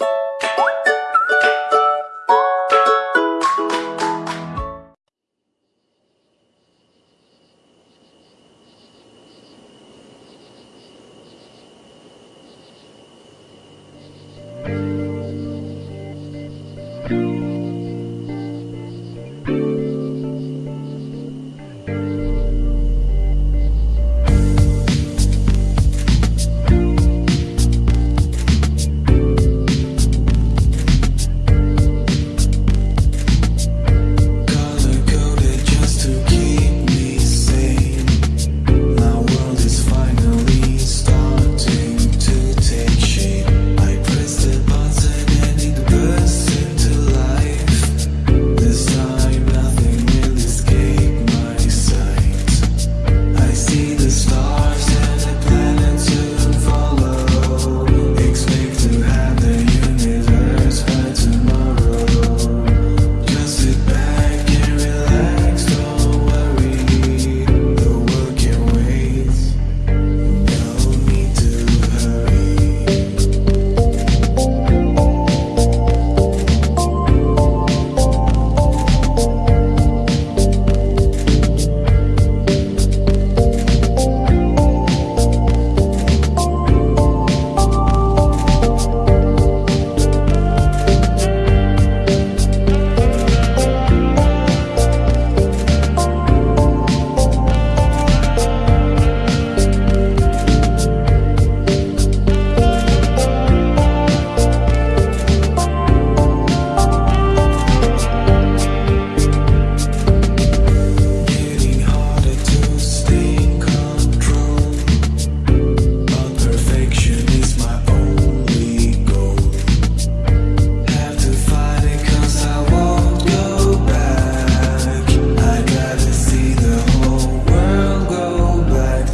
you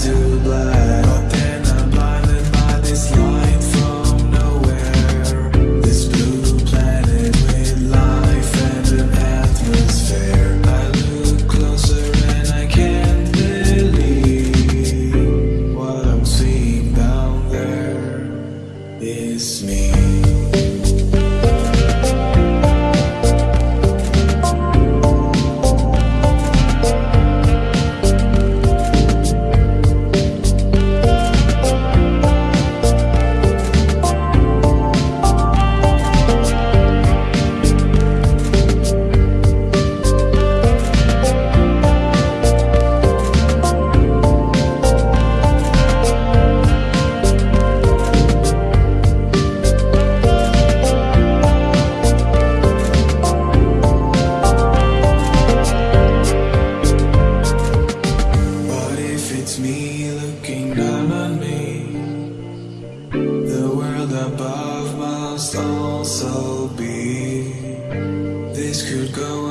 to black then I'm blinded by this light from nowhere This blue planet with life and an atmosphere I look closer and I can't believe What I'm seeing down there is me must also be. This could go